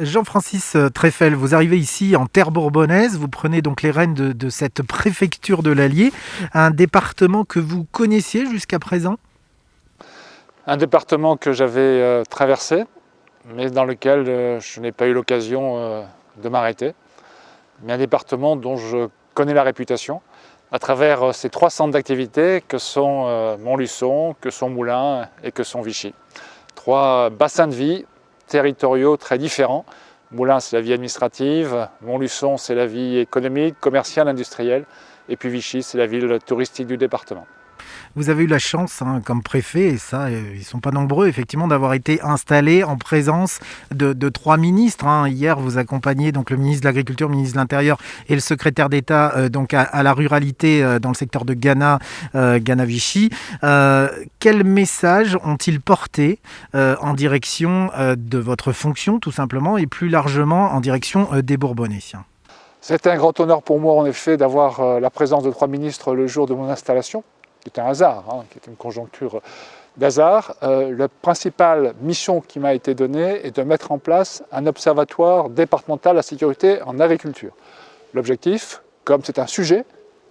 Jean-Francis Treffel, vous arrivez ici en terre bourbonnaise, vous prenez donc les rênes de, cette préfecture de l'Allier, un département que vous connaissiez jusqu'à présent? Un département que j'avais euh, traversé, mais dans lequel euh, je n'ai pas eu l'occasion euh, de m'arrêter. Mais un département dont je connais la réputation à travers ces trois centres d'activité que sont Montluçon, que sont Moulins et que sont Vichy. Trois bassins de vie territoriaux très différents. Moulins, c'est la vie administrative, Montluçon, c'est la vie économique, commerciale, industrielle, et puis Vichy, c'est la ville touristique du département. Vous avez eu la chance, hein, comme préfet, et ça, euh, ils ne sont pas nombreux, effectivement, d'avoir été installés en présence de, trois ministres. Hein. Hier, vous accompagnez donc le ministre de l'Agriculture, le ministre de l'Intérieur et le secrétaire d'État euh, à, la ruralité euh, dans le secteur de Ghana, Ghana Vichy. quel message ont-ils porté en direction de votre fonction, tout simplement, et plus largement en direction des Bourbonnais? C'était un grand honneur pour moi, en effet, d'avoir la présence de trois ministres le jour de mon installation qui est un hasard, hein, qui est une conjoncture d'hasard. Euh, la principale mission qui m'a été donnée est de mettre en place un observatoire départemental à la sécurité en agriculture. L'objectif, comme c'est un sujet,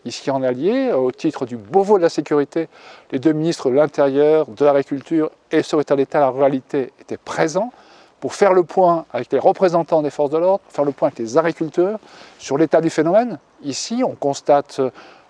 ici en Allier, au titre du Beauvau de la sécurité, les deux ministres de l'Intérieur, de l'Agriculture et le secrétaire d'État à la ruralité étaient présents pour faire le point avec les représentants des forces de l'ordre, faire le point avec les agriculteurs sur l'état du phénomène. Ici, on constate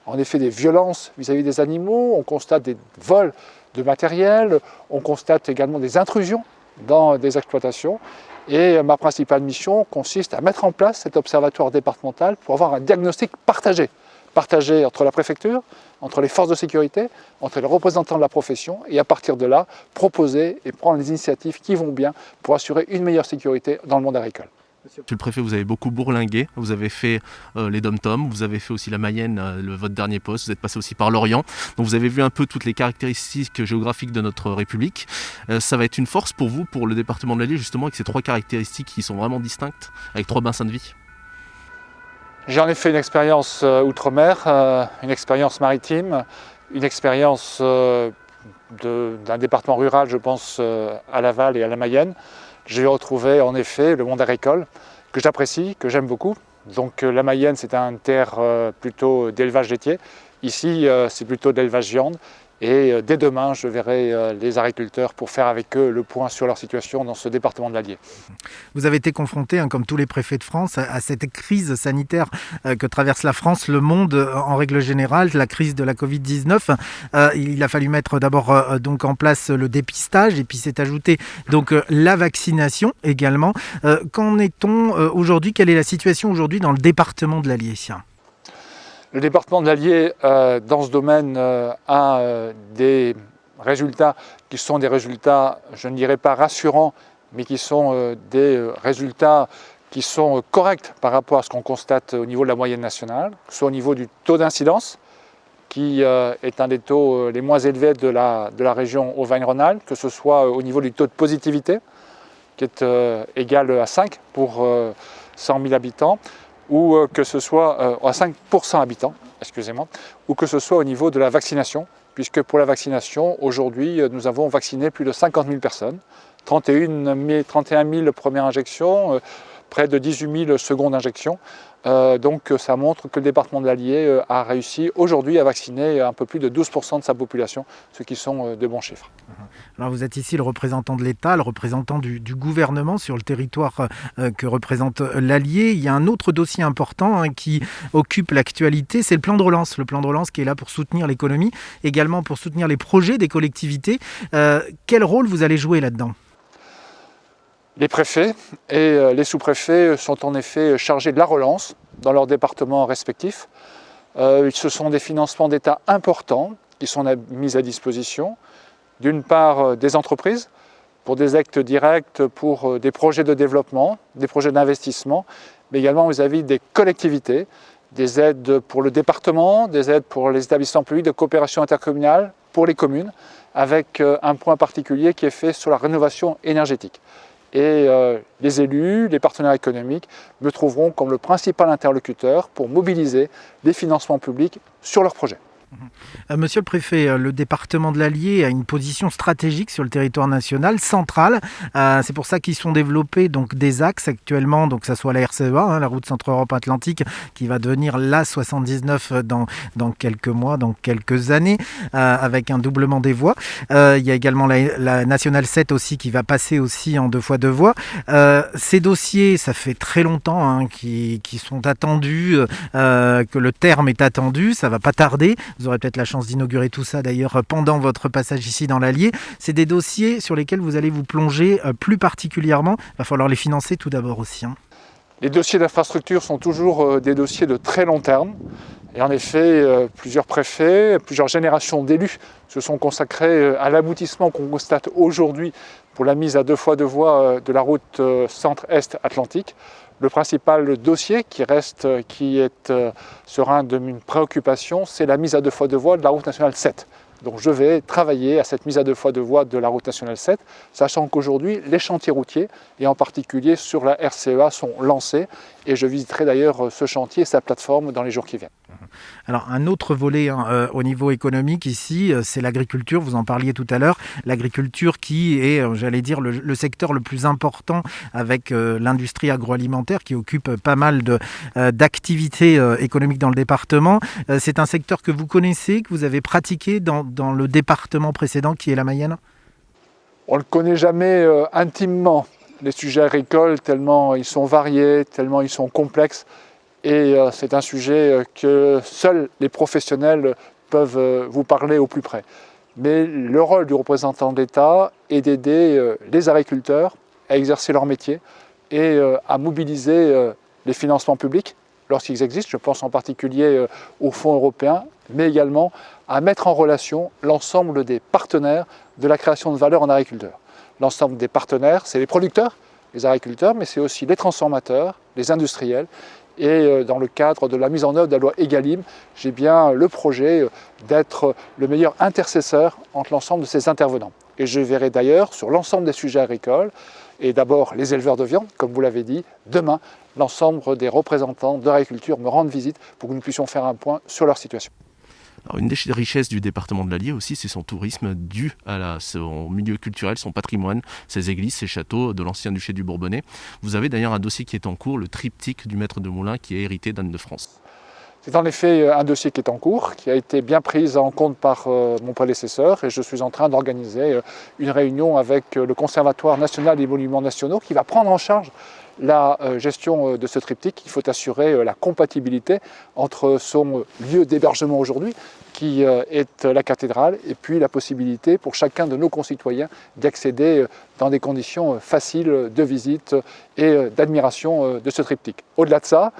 en effet des violences vis-à-vis des animaux, on constate des vols de matériel, on constate également des intrusions dans des exploitations. Et ma principale mission consiste à mettre en place cet observatoire départemental pour avoir un diagnostic partagé. Partagé entre la préfecture, entre les forces de sécurité, entre les représentants de la profession, et à partir de là, proposer et prendre les initiatives qui vont bien pour assurer une meilleure sécurité dans le monde agricole. Monsieur le préfet, vous avez beaucoup bourlingué, vous avez fait euh, les dom-toms, vous avez fait aussi la Mayenne, euh, votre dernier poste, vous êtes passé aussi par l'Orient. Donc vous avez vu un peu toutes les caractéristiques géographiques de notre République. Euh, ça va être une force pour vous, pour le département de l'Allier, justement, avec ces trois caractéristiques qui sont vraiment distinctes, avec trois bassins de vie J'en ai fait une expérience outre-mer, une expérience maritime, une expérience d'un département rural, je pense, à Laval et à la Mayenne. J'ai retrouvé en effet le monde agricole que j'apprécie, que j'aime beaucoup. Donc euh, la Mayenne, c'est un terre euh, plutôt d'élevage laitier. Ici, euh, c'est plutôt d'élevage viande. Et euh, dès demain, je verrai euh, les agriculteurs pour faire avec eux le point sur leur situation dans ce département de l'Allier. Vous avez été confronté, hein, comme tous les préfets de France, à, cette crise sanitaire euh, que traverse la France, le monde en règle générale, la crise de la Covid-19. il a fallu mettre d'abord en place le dépistage et puis s'est ajouté donc la vaccination également. Qu'en est-on aujourd'hui? Quelle est la situation aujourd'hui dans le département de l'Allier? Le département de l'Allier, euh, dans ce domaine, euh, a euh, des résultats qui sont des résultats, je ne dirais pas rassurants, mais qui sont des résultats qui sont corrects par rapport à ce qu'on constate au niveau de la moyenne nationale, que ce soit au niveau du taux d'incidence, qui est un des taux les moins élevés de la, de la région Auvergne-Rhône-Alpes, que ce soit au niveau du taux de positivité, qui est égal à 5 pour 100 000 habitants, ou euh, que ce soit euh, à 5% habitants, excusez-moi, ou que ce soit au niveau de la vaccination, puisque pour la vaccination, aujourd'hui, euh, nous avons vacciné plus de 50 000 personnes, 31 000, 31 000 premières injections, près de 18 000 secondes injections. Euh, donc ça montre que le département de l'Allier euh, a réussi aujourd'hui à vacciner un peu plus de 12% de sa population, ce qui sont euh, de bons chiffres. Alors vous êtes ici le représentant de l'État, le représentant du, gouvernement sur le territoire que représente l'Allier. Il y a un autre dossier important hein, qui occupe l'actualité, c'est le plan de relance. Le plan de relance qui est là pour soutenir l'économie, également pour soutenir les projets des collectivités. quel rôle vous allez jouer là-dedans? Les préfets et euh, les sous-préfets sont en effet chargés de la relance dans leurs départements respectifs. Euh, ce sont des financements d'État importants qui sont mis à disposition. D'une part, euh, des entreprises pour des actes directs, pour des projets de développement, des projets d'investissement, mais également vis-à-vis des collectivités, des aides pour le département, des aides pour les établissements publics de coopération intercommunale, pour les communes, avec un point particulier qui est fait sur la rénovation énergétique et euh, les élus, les partenaires économiques me trouveront comme le principal interlocuteur pour mobiliser des financements publics sur leurs projets. Euh, monsieur le préfet, euh, le département de l'Allier a une position stratégique sur le territoire national, centrale. Euh, c'est pour ça qu'ils sont développés donc des axes actuellement, donc que ce soit la RCEA, hein, la route Centre-Europe Atlantique, qui va devenir la 79 dans, dans quelques mois, dans quelques années, avec un doublement des voies. il y a également la, Nationale 7 aussi qui va passer aussi en deux fois deux voies. ces dossiers, ça fait très longtemps hein, qui, sont attendus, que le terme est attendu, ça va pas tarder. Vous aurez peut-être la chance d'inaugurer tout ça d'ailleurs pendant votre passage ici dans l'Allier. C'est des dossiers sur lesquels vous allez vous plonger euh, plus particulièrement. Il va falloir les financer tout d'abord aussi. Hein. Les dossiers d'infrastructure sont toujours euh, des dossiers de très long terme. Et en effet, euh, plusieurs préfets, plusieurs générations d'élus se sont consacrés à l'aboutissement qu'on constate aujourd'hui pour la mise à deux fois deux voies de la route centre-est atlantique le principal dossier qui reste, qui est euh, de une préoccupation, c'est la mise à deux fois de voie de la route nationale 7. Donc je vais travailler à cette mise à deux fois de voie de la route nationale 7, sachant qu'aujourd'hui les chantiers routiers, et en particulier sur la RCEA, sont lancés, et je visiterai d'ailleurs ce chantier et sa plateforme dans les jours qui viennent. Alors un autre volet hein, euh, au niveau économique ici, euh, c'est l'agriculture, vous en parliez tout à l'heure, l'agriculture qui est, euh, j'allais dire, le, secteur le plus important avec l'industrie agroalimentaire qui occupe pas mal d'activités économiques dans le département. c'est un secteur que vous connaissez, que vous avez pratiqué dans, dans le département précédent qui est la Mayenne? On ne le connaît jamais intimement, les sujets agricoles, tellement ils sont variés, tellement ils sont complexes et euh, c'est un sujet euh, que seuls les professionnels peuvent euh, vous parler au plus près. Mais le rôle du représentant de l'État est d'aider les agriculteurs à exercer leur métier et à mobiliser les financements publics lorsqu'ils existent, je pense en particulier aux fonds européens, mais également à mettre en relation l'ensemble des partenaires de la création de valeur en agriculture. L'ensemble des partenaires, c'est les producteurs, les agriculteurs, mais c'est aussi les transformateurs, les industriels. Et euh, dans le cadre de la mise en œuvre de la loi EGalim, j'ai bien le projet euh, d'être le meilleur intercesseur entre l'ensemble de ces intervenants. Et je verrai d'ailleurs sur l'ensemble des sujets agricoles, et d'abord les éleveurs de viande, comme vous l'avez dit, demain, l'ensemble des représentants de l'agriculture me rendent visite pour que nous puissions faire un point sur leur situation une des richesses du département de l'Allier aussi, c'est son tourisme dû à son milieu culturel, son patrimoine, ses églises, ses châteaux de l'ancien duché du Bourbonnais. Vous avez d'ailleurs un dossier qui est en cours, le triptyque du maître de Moulins, qui est hérité d'Anne de France. C'est en effet euh, un dossier qui est en cours, qui a été bien pris en compte par euh, mon prédécesseur et je suis en train d'organiser euh, une réunion avec le Conservatoire national des monuments nationaux qui va prendre en charge la gestion de ce triptyque. Il faut assurer la compatibilité entre son lieu d'hébergement aujourd'hui, qui est la cathédrale, et puis la possibilité pour chacun de nos concitoyens d'y accéder dans des conditions faciles de visite et d'admiration de ce triptyque. Au-delà de ça,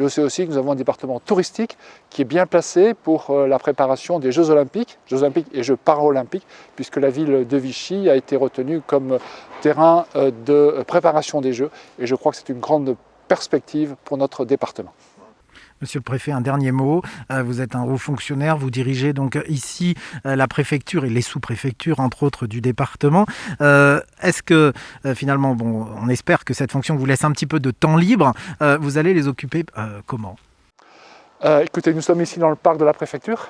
je sais aussi que nous avons un département touristique qui est bien placé pour euh, la préparation des Jeux Olympiques, Jeux Olympiques et Jeux Paralympiques, puisque la ville de Vichy a été retenue comme terrain euh, de préparation des Jeux. Et je crois que c'est une grande perspective pour notre département. Monsieur le préfet, un dernier mot. Euh, vous êtes un haut fonctionnaire, vous dirigez donc ici euh, la préfecture et les sous-préfectures, entre autres, du département. Euh, est-ce que finalement, bon, on espère que cette fonction vous laisse un petit peu de temps libre. Vous allez les occuper comment? Écoutez, nous sommes ici dans le parc de la préfecture.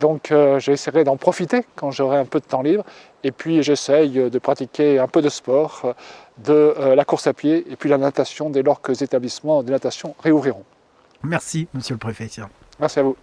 Donc j'essaierai d'en profiter quand j'aurai un peu de temps libre. Et puis j'essaye de pratiquer un peu de sport, de la course à pied et puis la natation dès lors que les établissements de natation réouvriront. Merci, monsieur le préfet. Merci à vous.